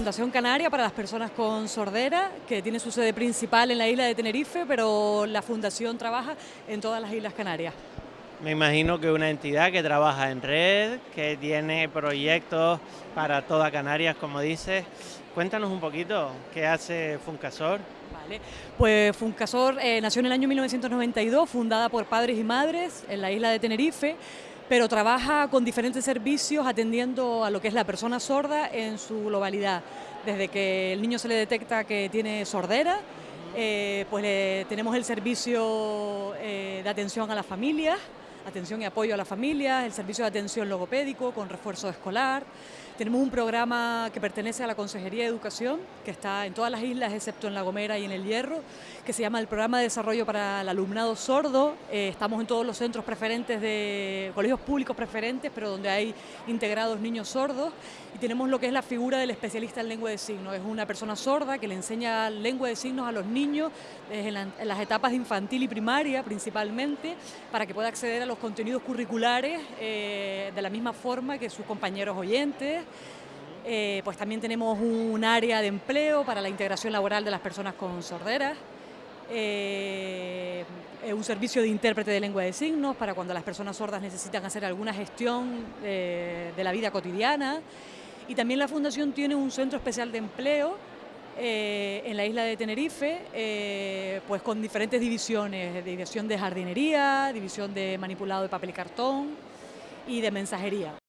Fundación Canaria para las personas con sordera, que tiene su sede principal en la isla de Tenerife, pero la fundación trabaja en todas las Islas Canarias. Me imagino que una entidad que trabaja en red, que tiene proyectos para toda Canarias, como dices. Cuéntanos un poquito qué hace Funcasor. Vale, pues Funcasor eh, nació en el año 1992, fundada por padres y madres en la isla de Tenerife, pero trabaja con diferentes servicios atendiendo a lo que es la persona sorda en su globalidad. Desde que el niño se le detecta que tiene sordera, eh, pues tenemos el servicio eh, de atención a las familias, atención y apoyo a las familias, el servicio de atención logopédico con refuerzo escolar. Tenemos un programa que pertenece a la Consejería de Educación, que está en todas las islas excepto en La Gomera y en El Hierro, que se llama el Programa de Desarrollo para el Alumnado Sordo. Eh, estamos en todos los centros preferentes de colegios públicos preferentes, pero donde hay integrados niños sordos. Y tenemos lo que es la figura del especialista en lengua de signos. Es una persona sorda que le enseña lengua de signos a los niños en, las etapas infantil y primaria principalmente, para que pueda acceder a los contenidos curriculares eh, de la misma forma que sus compañeros oyentes. Eh, pues también tenemos un área de empleo para la integración laboral de las personas con sorderas. Eh, un servicio de intérprete de lengua de signos para cuando las personas sordas necesitan hacer alguna gestión de la vida cotidiana. Y también la Fundación tiene un centro especial de empleo eh, en la isla de Tenerife, eh, pues con diferentes divisiones, división de jardinería, división de manipulado de papel y cartón y de mensajería.